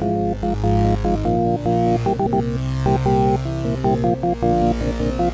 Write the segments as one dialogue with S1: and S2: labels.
S1: Thank you.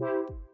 S1: you.